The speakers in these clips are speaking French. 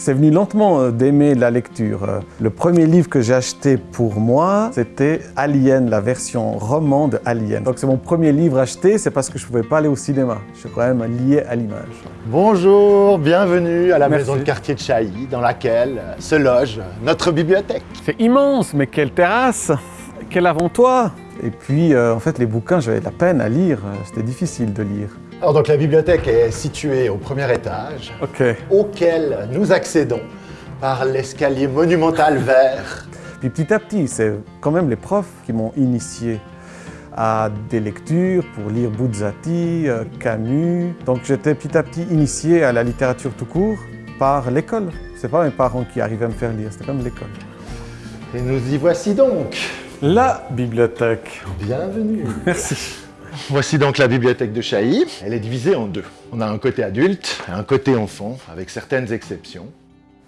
C'est venu lentement euh, d'aimer la lecture. Euh, Le premier livre que j'ai acheté pour moi, c'était Alien, la version roman de Alien. Donc c'est mon premier livre acheté, c'est parce que je ne pouvais pas aller au cinéma. Je suis quand même lié à l'image. Bonjour, bienvenue à la Merci. maison de quartier de Chailly, dans laquelle se loge notre bibliothèque. C'est immense, mais quelle terrasse Quel avant-toi Et puis, euh, en fait, les bouquins, j'avais de la peine à lire. C'était difficile de lire. Alors donc la bibliothèque est située au premier étage, auquel nous accédons par l'escalier monumental vert. Puis petit à petit, c'est quand même les profs qui m'ont initié à des lectures pour lire Buzzati, euh, Camus. Donc j'étais petit à petit initié à la littérature tout court par l'école. C'est pas mes parents qui arrivaient à me faire lire, c'était comme l'école. Et nous y voici donc. La bibliothèque. Bienvenue. Merci. Voici donc la bibliothèque de Chailly. Elle est divisée en deux. On a un côté adulte et un côté enfant, avec certaines exceptions.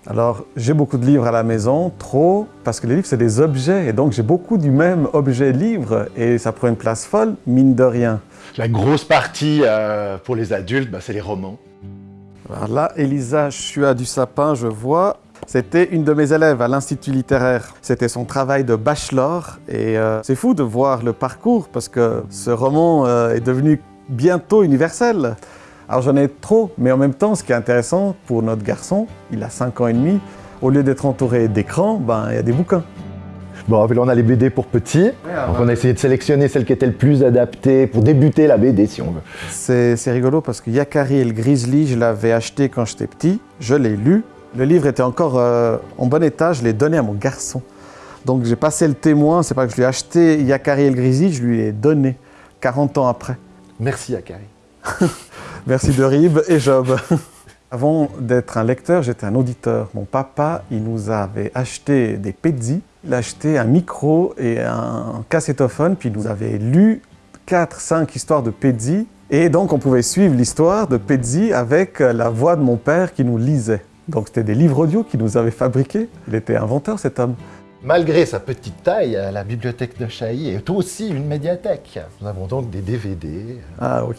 Alors, j'ai beaucoup de livres à la maison, trop, parce que les livres, c'est des objets, et donc j'ai beaucoup du même objet livre, et ça prend une place folle, mine de rien. La grosse partie euh, pour les adultes, bah, c'est les romans. Alors là, Elisa Chua du Sapin, je vois, c'était une de mes élèves à l'Institut littéraire. C'était son travail de bachelor, et euh, c'est fou de voir le parcours, parce que ce roman euh, est devenu bientôt universel. Alors j'en ai trop, mais en même temps, ce qui est intéressant pour notre garçon, il a 5 ans et demi, au lieu d'être entouré d'écrans, ben, il y a des bouquins. Bon, là on a les BD pour petits. Donc on a essayé de sélectionner celle qui était le plus adaptée pour débuter la BD si on veut. C'est rigolo parce que Yakari et le Grizzly, je l'avais acheté quand j'étais petit, je l'ai lu. Le livre était encore euh, en bon état, je l'ai donné à mon garçon. Donc j'ai passé le témoin, c'est pas que je lui ai acheté Yakari le Grizzly, je lui ai donné 40 ans après. Merci Akari. Merci de Rib et Job. Avant d'être un lecteur, j'étais un auditeur. Mon papa, il nous avait acheté des Pezzi, il a acheté un micro et un cassettophone, puis il nous avait lu 4-5 histoires de Pezzi. Et donc on pouvait suivre l'histoire de Pezzi avec la voix de mon père qui nous lisait. Donc c'était des livres audio qu'il nous avait fabriqués. Il était inventeur cet homme. Malgré sa petite taille, la bibliothèque de Chailly est aussi une médiathèque. Nous avons donc des DVD. Ah oui.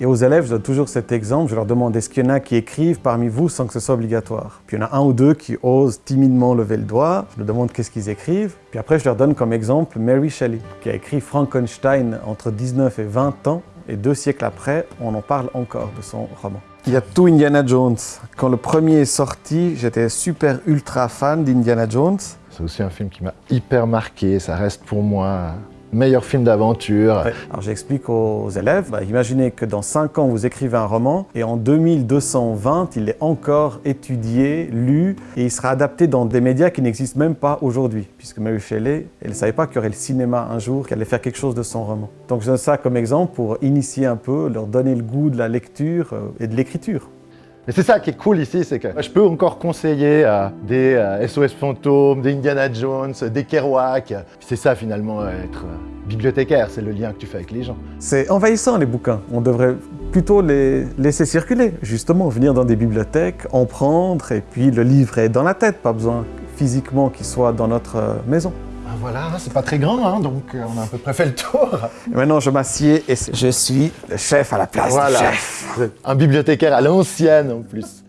Et aux élèves, je donne toujours cet exemple. Je leur demande est-ce qu'il y en a qui écrivent parmi vous sans que ce soit obligatoire? Puis il y en a un ou deux qui osent timidement lever le doigt. Je leur demande qu'est-ce qu'ils écrivent? Puis après, je leur donne comme exemple Mary Shelley, qui a écrit Frankenstein entre 19 et 20 ans. Et deux siècles après, on en parle encore de son roman. Il y a tout Indiana Jones. Quand le premier est sorti, j'étais super ultra fan d'Indiana Jones. C'est aussi un film qui m'a hyper marqué. Ça reste pour moi meilleur film d'aventure. Alors j'explique aux élèves, bah, imaginez que dans 5 ans vous écrivez un roman et en 2220 il est encore étudié, lu et il sera adapté dans des médias qui n'existent même pas aujourd'hui. Puisque Mary Shelley, elle ne savait pas qu'il y aurait le cinéma un jour, qu'elle allait faire quelque chose de son roman. Donc je donne ça comme exemple pour initier un peu, leur donner le goût de la lecture euh, et de l'écriture. Mais c'est ça qui est cool ici, c'est que je peux encore conseiller euh, des euh, SOS Fantômes, des Indiana Jones, des Kerouac. C'est ça finalement être euh, bibliothécaire, c'est le lien que tu fais avec les gens. C'est envahissant les bouquins. On devrait plutôt les laisser circuler. Justement, venir dans des bibliothèques, en prendre, et puis le livre est dans la tête, pas besoin physiquement qu'il soit dans notre euh, maison. Ah, voilà, c'est pas très grand, hein, donc euh, on a à peu près fait le tour. Et maintenant, je m'assieds et je suis le chef à la place du Voilà, chef. un bibliothécaire à l'ancienne en plus.